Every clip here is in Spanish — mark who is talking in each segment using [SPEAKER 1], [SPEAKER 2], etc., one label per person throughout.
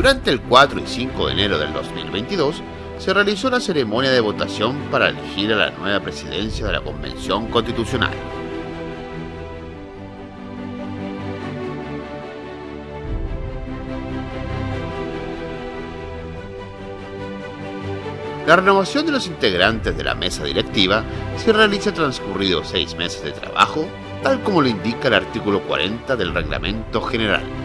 [SPEAKER 1] Durante el 4 y 5 de enero del 2022 se realizó una ceremonia de votación para elegir a la nueva presidencia de la Convención Constitucional. La renovación de los integrantes de la mesa directiva se realiza transcurridos seis meses de trabajo, tal como lo indica el artículo 40 del Reglamento General.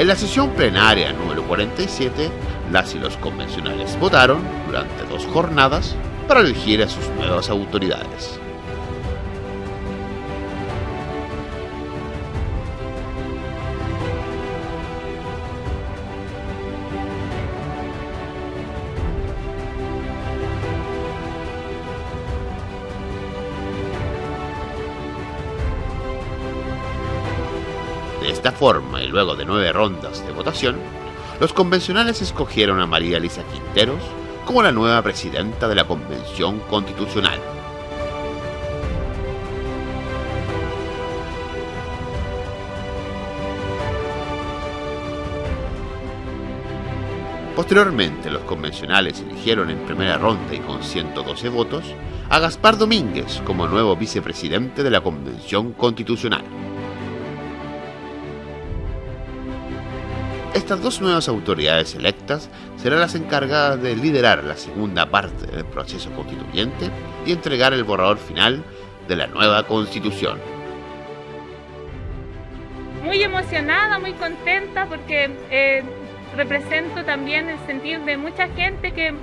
[SPEAKER 1] En la sesión plenaria número 47, las y los convencionales votaron durante dos jornadas para elegir a sus nuevas autoridades. Esta forma, y luego de nueve rondas de votación, los convencionales escogieron a María Elisa Quinteros como la nueva presidenta de la Convención Constitucional. Posteriormente, los convencionales eligieron en primera ronda y con 112 votos a Gaspar Domínguez como nuevo vicepresidente de la Convención Constitucional. Estas dos nuevas autoridades electas serán las encargadas de liderar la segunda parte del proceso constituyente y entregar el borrador final de la nueva constitución.
[SPEAKER 2] Muy emocionada, muy contenta porque eh, represento también el sentir de mucha gente que,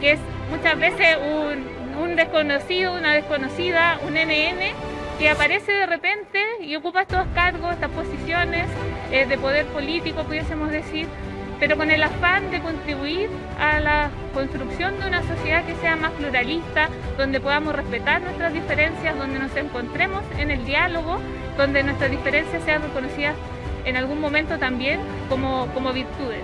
[SPEAKER 2] que es muchas veces un, un desconocido, una desconocida, un NN que aparece de repente y ocupa estos cargos, estas posiciones eh, de poder político, pudiésemos decir, pero con el afán de contribuir a la construcción de una sociedad que sea más pluralista, donde podamos respetar nuestras diferencias, donde nos encontremos en el diálogo, donde nuestras diferencias sean reconocidas en algún momento también como, como virtudes.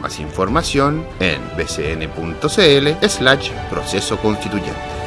[SPEAKER 1] Más información en bcn.cl slash proceso constituyente.